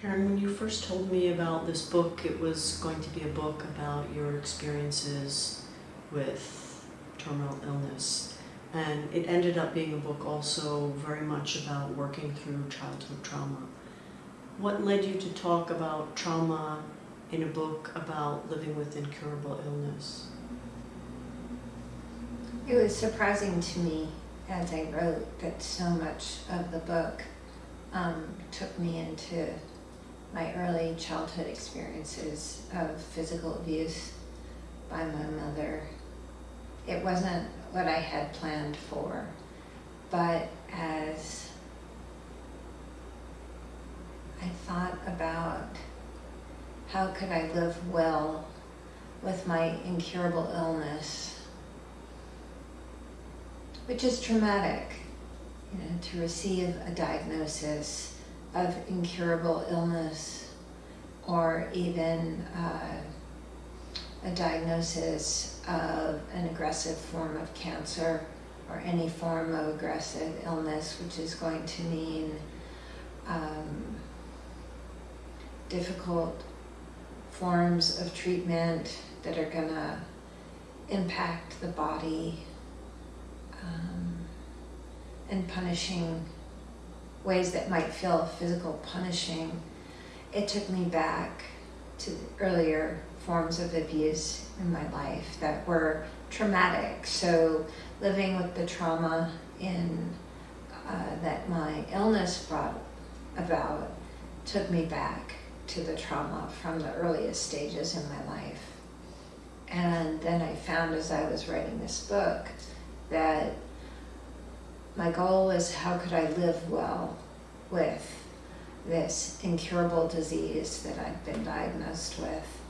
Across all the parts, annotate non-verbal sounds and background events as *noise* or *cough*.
Karen, when you first told me about this book, it was going to be a book about your experiences with terminal illness. And it ended up being a book also very much about working through childhood trauma. What led you to talk about trauma in a book about living with incurable illness? It was surprising to me as I wrote that so much of the book um, took me into my early childhood experiences of physical abuse by my mother. It wasn't what I had planned for, but as I thought about how could I live well with my incurable illness, which is traumatic, you know, to receive a diagnosis of incurable illness or even uh, a diagnosis of an aggressive form of cancer or any form of aggressive illness, which is going to mean um, difficult forms of treatment that are going to impact the body um, and punishing ways that might feel physical punishing, it took me back to earlier forms of abuse in my life that were traumatic. So living with the trauma in uh, that my illness brought about took me back to the trauma from the earliest stages in my life. And then I found as I was writing this book that my goal is how could I live well with this incurable disease that I've been diagnosed with.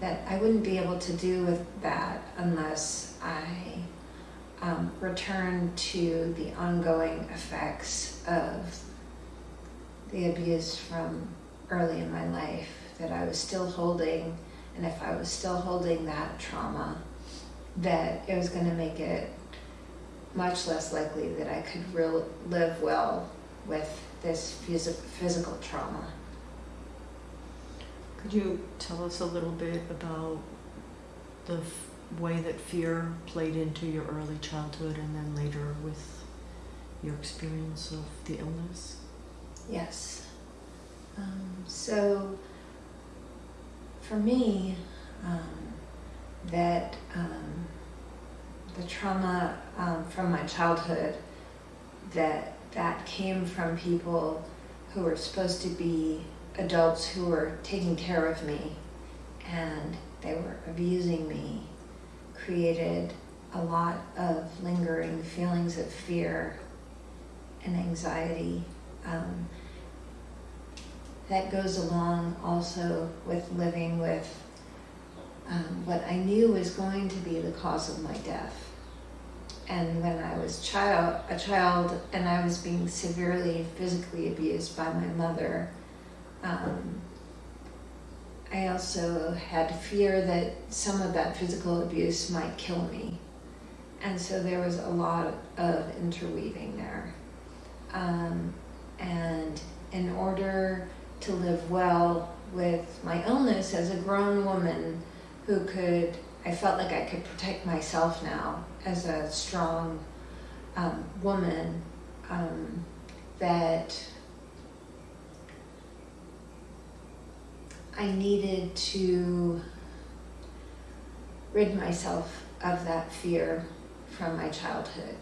That I wouldn't be able to do with that unless I um, return to the ongoing effects of the abuse from early in my life that I was still holding and if I was still holding that trauma that it was going to make it much less likely that I could real, live well with this phys physical trauma. Could you tell us a little bit about the way that fear played into your early childhood and then later with your experience of the illness? Yes. Um, so for me, um, that um, the trauma um, from my childhood that that came from people who were supposed to be adults who were taking care of me and they were abusing me created a lot of lingering feelings of fear and anxiety um, that goes along also with living with um, what I knew was going to be the cause of my death and when I was child, a child and I was being severely physically abused by my mother, um, I also had fear that some of that physical abuse might kill me. And so there was a lot of interweaving there. Um, and in order to live well with my illness as a grown woman who could I felt like I could protect myself now as a strong um, woman um, that I needed to rid myself of that fear from my childhood.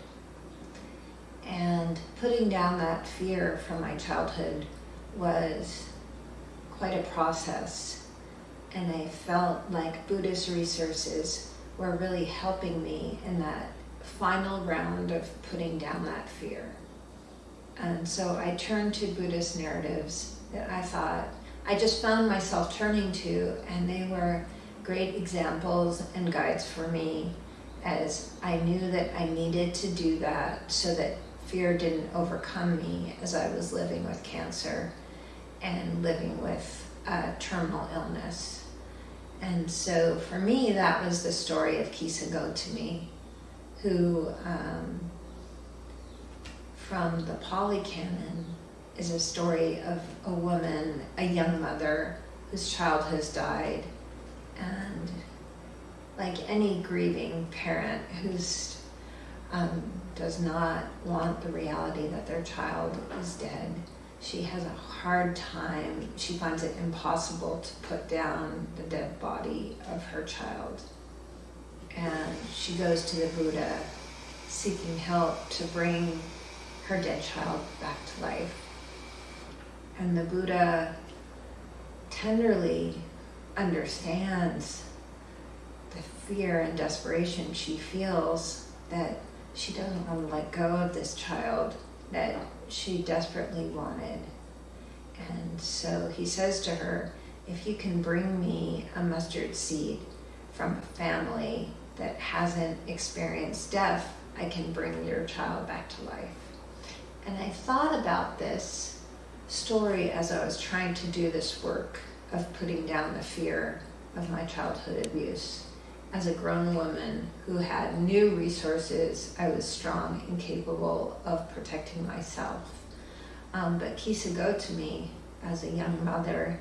And putting down that fear from my childhood was quite a process and I felt like Buddhist resources were really helping me in that final round of putting down that fear. And so I turned to Buddhist narratives that I thought I just found myself turning to, and they were great examples and guides for me as I knew that I needed to do that so that fear didn't overcome me as I was living with cancer and living with a terminal illness. And so for me, that was the story of Kisa Gotami, who um, from the Pali Canon is a story of a woman, a young mother whose child has died, and like any grieving parent who's um, does not want the reality that their child is dead. She has a hard time. She finds it impossible to put down the dead body of her child. And she goes to the Buddha seeking help to bring her dead child back to life. And the Buddha tenderly understands the fear and desperation she feels that she doesn't want to let go of this child that she desperately wanted. And so he says to her, If you can bring me a mustard seed from a family that hasn't experienced death, I can bring your child back to life. And I thought about this story as I was trying to do this work of putting down the fear of my childhood abuse. As a grown woman who had new resources, I was strong and capable of protecting myself. Um, but Kisa Gotami as a young mother,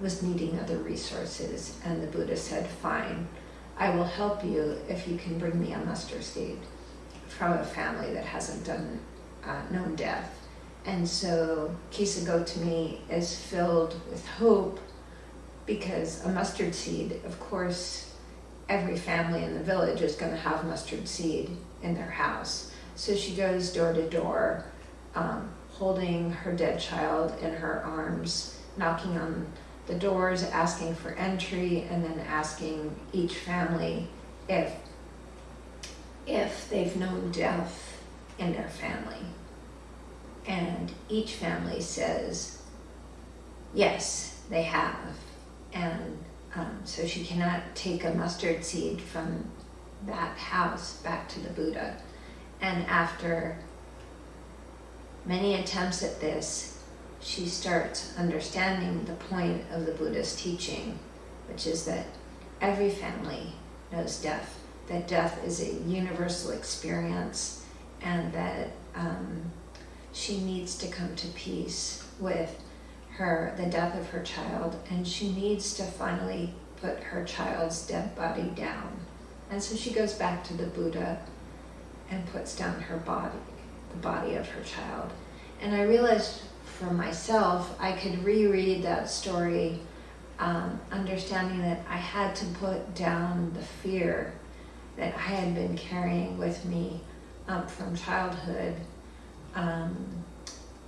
was needing other resources, and the Buddha said, Fine, I will help you if you can bring me a mustard seed from a family that hasn't done uh, known death. And so Kisa Gotami is filled with hope because a mustard seed, of course, every family in the village is going to have mustard seed in their house. So she goes door to door, um, holding her dead child in her arms, knocking on the doors, asking for entry, and then asking each family if if they've known death in their family. And each family says, yes, they have. And um, so she cannot take a mustard seed from that house back to the Buddha. And after many attempts at this, she starts understanding the point of the Buddha's teaching, which is that every family knows death, that death is a universal experience, and that um, she needs to come to peace with her the death of her child, and she needs to finally put her child's dead body down. And so she goes back to the Buddha and puts down her body, the body of her child. And I realized for myself, I could reread that story, um, understanding that I had to put down the fear that I had been carrying with me up from childhood um,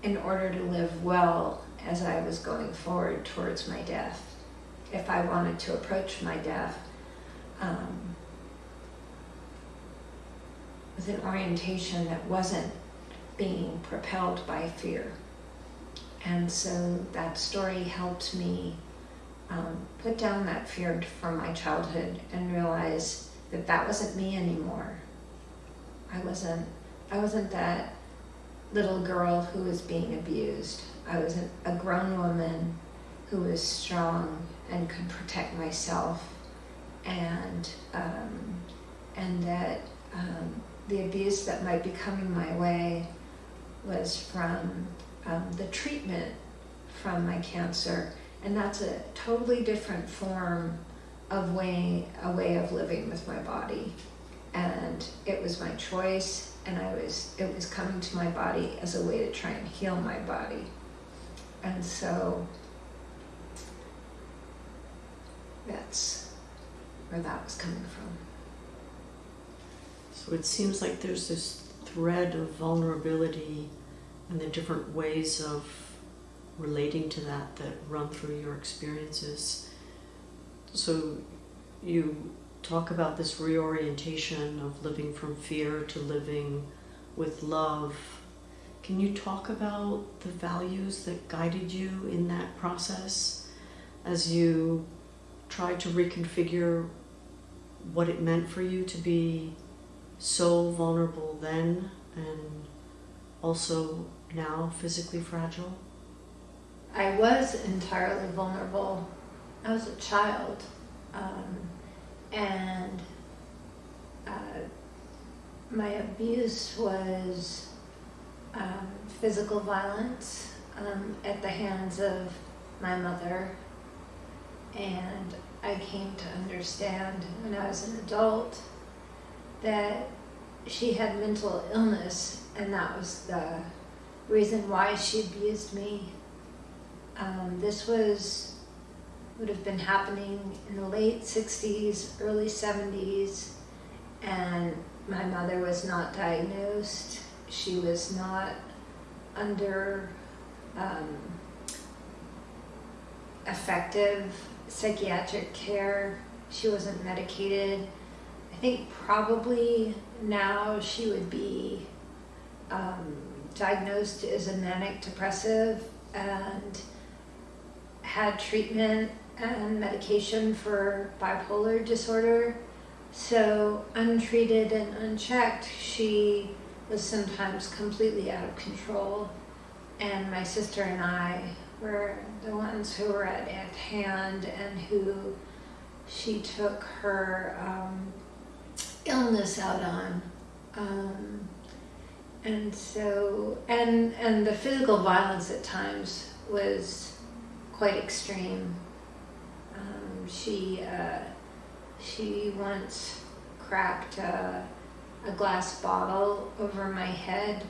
in order to live well as I was going forward towards my death. If I wanted to approach my death um, with an orientation that wasn't being propelled by fear. And so that story helped me um, put down that fear from my childhood and realize that that wasn't me anymore. I wasn't. I wasn't that little girl who was being abused. I was a grown woman who was strong and could protect myself, and um, and that um, the abuse that might be coming my way was from um, the treatment from my cancer, and that's a totally different form of way a way of living with my body, and it was my choice, and I was it was coming to my body as a way to try and heal my body, and so that's where that was coming from. So it seems like there's this thread of vulnerability and the different ways of relating to that that run through your experiences. So you talk about this reorientation of living from fear to living with love. Can you talk about the values that guided you in that process as you tried to reconfigure what it meant for you to be so vulnerable then and also now physically fragile? I was entirely vulnerable. I was a child. Um, and uh, my abuse was um, physical violence um, at the hands of my mother. And I came to understand when I was an adult that she had mental illness, and that was the reason why she abused me. Um, this was would have been happening in the late 60s, early 70s, and my mother was not diagnosed. She was not under um, effective psychiatric care. She wasn't medicated. I think probably now she would be um, diagnosed as a manic depressive and had treatment and medication for bipolar disorder. So, untreated and unchecked, she was sometimes completely out of control. And my sister and I were the ones who were at, at hand and who she took her um, illness out on. Um, and so, and, and the physical violence at times was quite extreme. Um, she, uh, she once cracked a glass bottle over my head,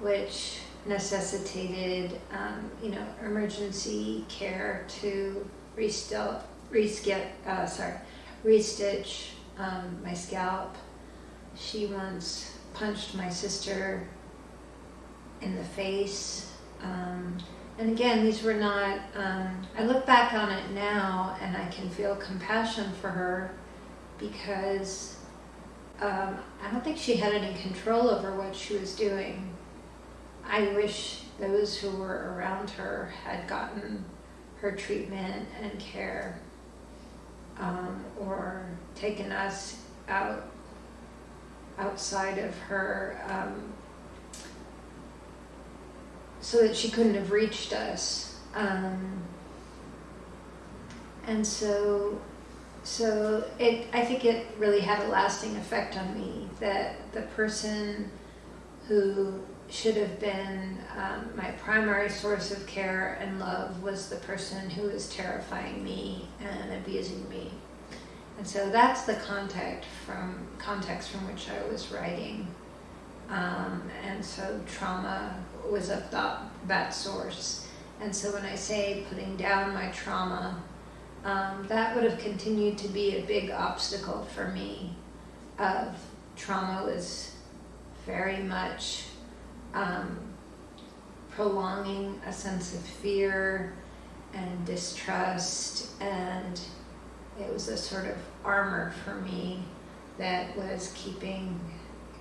which necessitated, um, you know, emergency care to restill, reskip, uh, sorry, restitch um, my scalp. She once punched my sister in the face. Um, and again, these were not, um, I look back on it now and I can feel compassion for her because um, I don't think she had any control over what she was doing. I wish those who were around her had gotten her treatment and care um, or taken us out outside of her um, so that she couldn't have reached us. Um, and so, so it, I think it really had a lasting effect on me that the person who should have been um, my primary source of care and love was the person who was terrifying me and abusing me. And so that's the context from context from which I was writing. Um, and so trauma was a thought that source. And so when I say putting down my trauma, um, that would have continued to be a big obstacle for me. Of trauma was very much um, prolonging a sense of fear and distrust, and it was a sort of armor for me that was keeping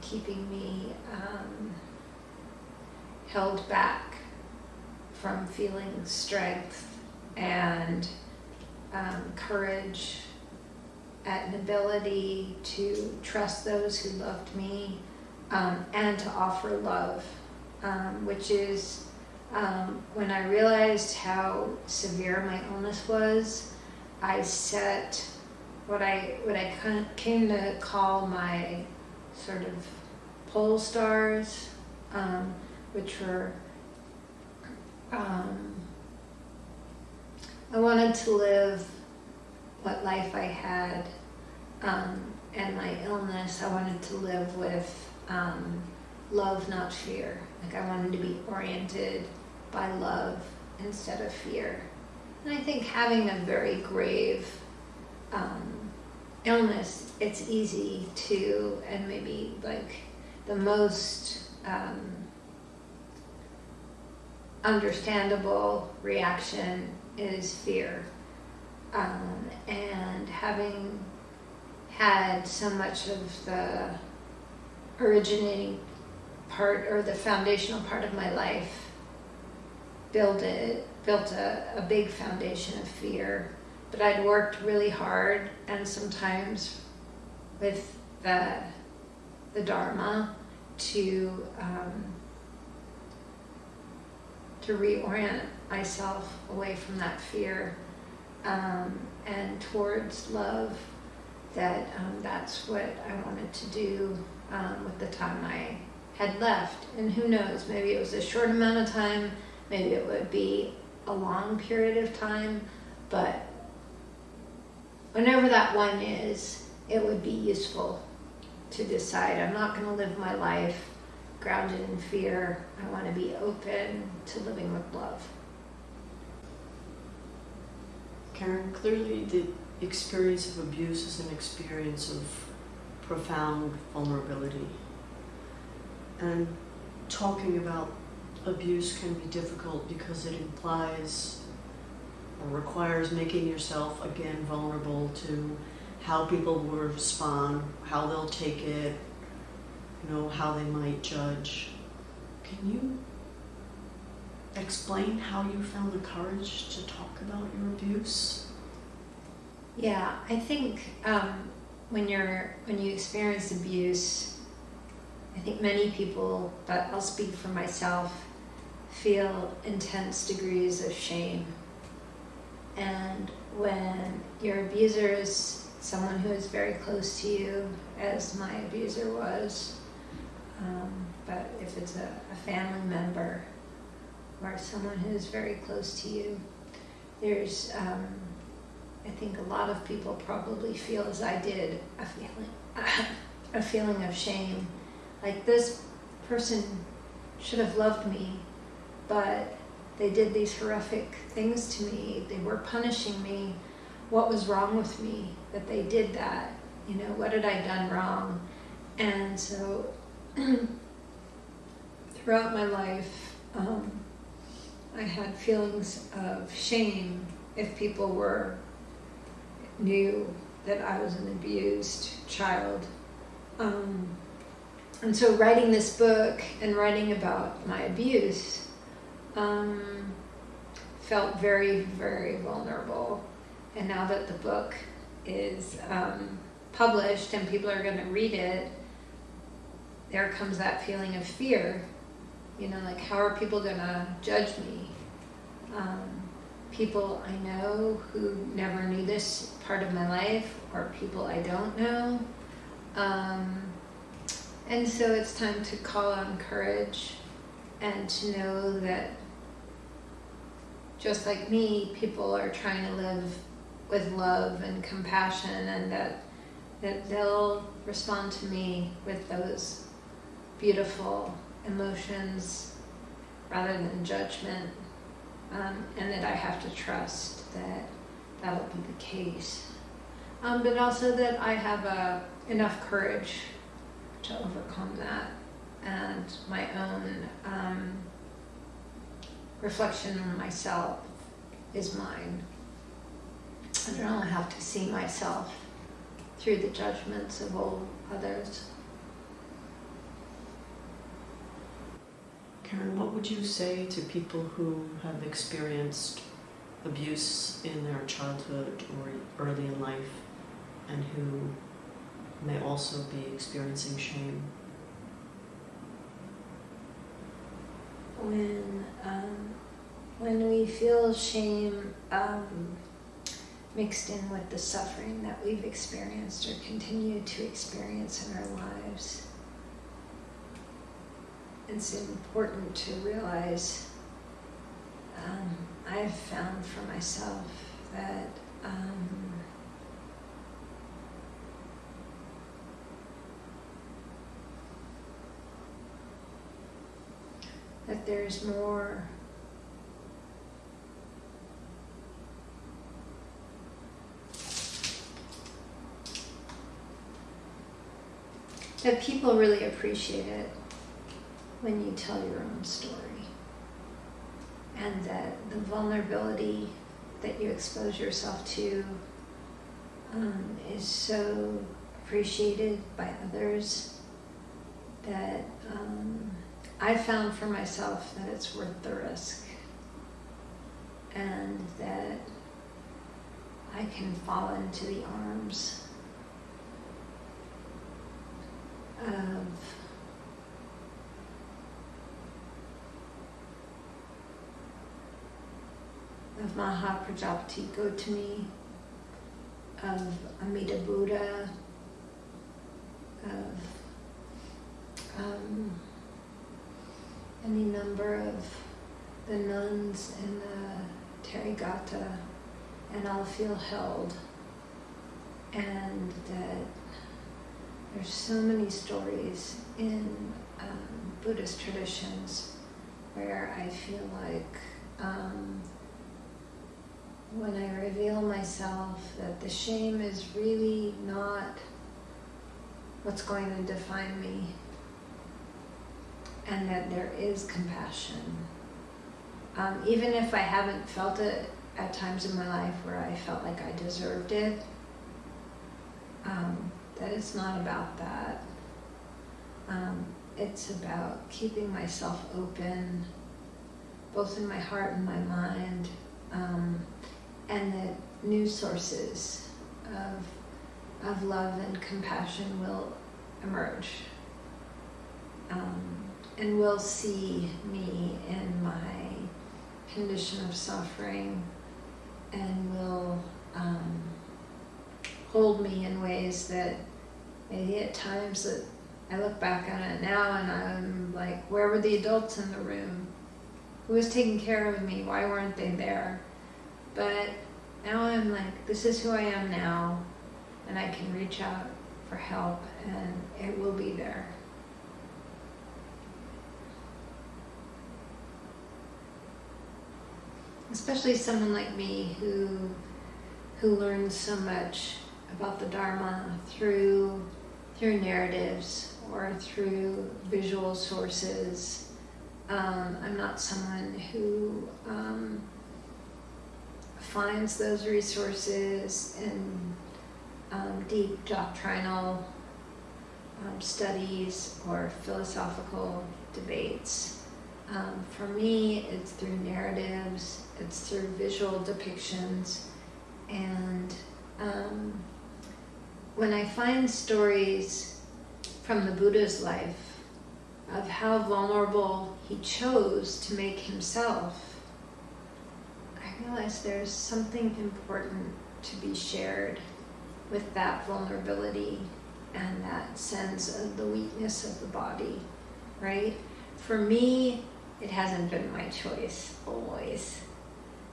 keeping me um, held back from feeling strength and um, courage and ability to trust those who loved me um, and to offer love, um, which is um, when I realized how severe my illness was, I set what I what I came to call my sort of pole stars, um, which were um, I wanted to live what life I had um, and my illness. I wanted to live with um, love, not fear. Like I wanted to be oriented by love instead of fear. And I think having a very grave um, illness, it's easy to, and maybe like the most um, understandable reaction is fear. Um, and having had so much of the originating part or the foundational part of my life built it built a, a big foundation of fear but i'd worked really hard and sometimes with the the dharma to um, to reorient myself away from that fear um, and towards love that um, that's what i wanted to do um, with the time I had left. And who knows, maybe it was a short amount of time, maybe it would be a long period of time, but whenever that one is, it would be useful to decide I'm not going to live my life grounded in fear. I want to be open to living with love. Karen, clearly the experience of abuse is an experience of profound vulnerability. And talking about abuse can be difficult because it implies or requires making yourself again vulnerable to how people will respond, how they'll take it, you know, how they might judge. Can you explain how you found the courage to talk about your abuse? Yeah, I think um, when you're when you experience abuse, I think many people, but I'll speak for myself, feel intense degrees of shame. And when your abuser is someone who is very close to you, as my abuser was, um, but if it's a, a family member or someone who is very close to you, there's, um, I think a lot of people probably feel as I did, a feeling, *laughs* a feeling of shame. Like this person should have loved me, but they did these horrific things to me. They were punishing me. What was wrong with me that they did that? You know, what had I done wrong? And so *clears throat* throughout my life, um, I had feelings of shame if people were knew that I was an abused child. Um, and so writing this book and writing about my abuse um, felt very, very vulnerable. And now that the book is um, published and people are going to read it, there comes that feeling of fear. You know, like, how are people going to judge me? Um, people I know who never knew this part of my life, or people I don't know. Um, and so it's time to call on courage and to know that just like me, people are trying to live with love and compassion and that that they'll respond to me with those beautiful emotions rather than judgment um, and that I have to trust that that'll be the case. Um, but also that I have uh, enough courage to overcome that and my own um, reflection on myself is mine. I don't have to see myself through the judgments of all others. Karen, what would you say to people who have experienced abuse in their childhood or early in life and who may also be experiencing shame? When um, when we feel shame um, mixed in with the suffering that we've experienced or continue to experience in our lives, it's important to realize um, I've found for myself that um, that there's more that people really appreciate it when you tell your own story. And that the vulnerability that you expose yourself to um, is so appreciated by others that um, I found for myself that it's worth the risk and that I can fall into the arms of of Maha Prajapati Gotami, of Amida Buddha, of um, any number of the nuns in the Therigatha and I'll feel held. And that there's so many stories in um, Buddhist traditions where I feel like um, when I reveal myself that the shame is really not what's going to define me and that there is compassion. Um, even if I haven't felt it at times in my life where I felt like I deserved it, um, that it's not about that. Um, it's about keeping myself open, both in my heart and my mind, um, and that new sources of, of love and compassion will emerge um, and will see me in my condition of suffering and will um, hold me in ways that maybe at times that I look back on it now and I'm like, where were the adults in the room? Who was taking care of me? Why weren't they there? But now I'm like, this is who I am now, and I can reach out for help and it will be there. Especially someone like me who who learns so much about the Dharma through through narratives or through visual sources. Um, I'm not someone who um, finds those resources in um, deep doctrinal um, studies or philosophical debates. Um, for me, it's through narratives, it's through visual depictions, and um, when I find stories from the Buddha's life of how vulnerable he chose to make himself, realize there's something important to be shared with that vulnerability and that sense of the weakness of the body, right? For me, it hasn't been my choice always.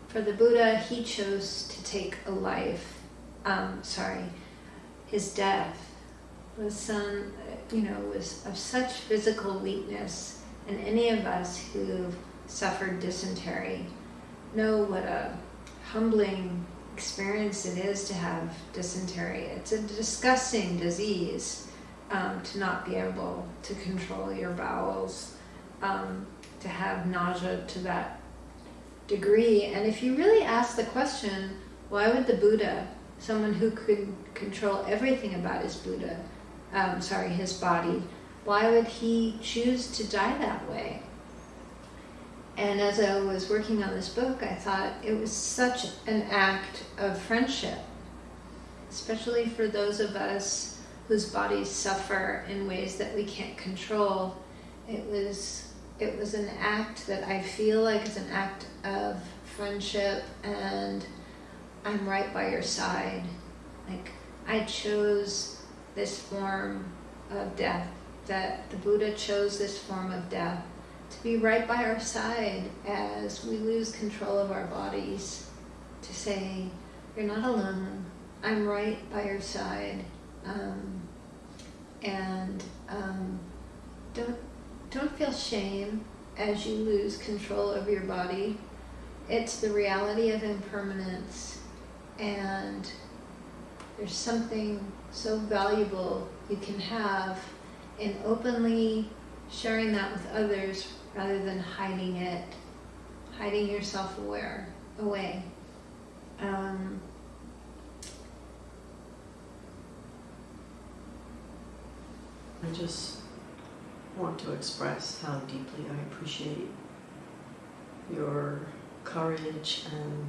For the Buddha, he chose to take a life, um, sorry, his death was some, you know, was of such physical weakness, and any of us who've suffered dysentery know what a humbling experience it is to have dysentery. It's a disgusting disease um, to not be able to control your bowels, um, to have nausea to that degree. And if you really ask the question, why would the Buddha, someone who could control everything about his Buddha, um, sorry, his body, why would he choose to die that way? And as I was working on this book, I thought it was such an act of friendship, especially for those of us whose bodies suffer in ways that we can't control. It was it was an act that I feel like is an act of friendship and I'm right by your side. Like I chose this form of death, that the Buddha chose this form of death be right by our side as we lose control of our bodies, to say, You're not alone, I'm right by your side. Um, and um, don't, don't feel shame as you lose control of your body. It's the reality of impermanence, and there's something so valuable you can have in openly sharing that with others rather than hiding it, hiding yourself aware away. Um, I just want to express how deeply I appreciate your courage and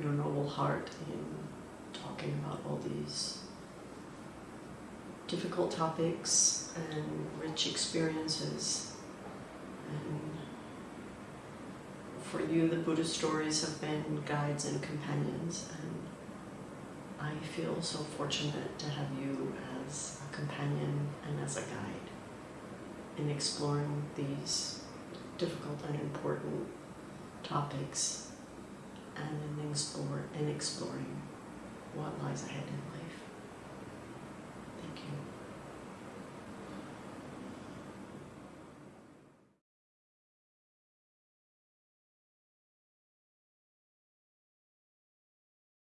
your noble heart in talking about all these difficult topics and rich experiences. And for you, the Buddha stories have been guides and companions, and I feel so fortunate to have you as a companion and as a guide. in exploring these difficult and important topics and in explore in exploring what lies ahead.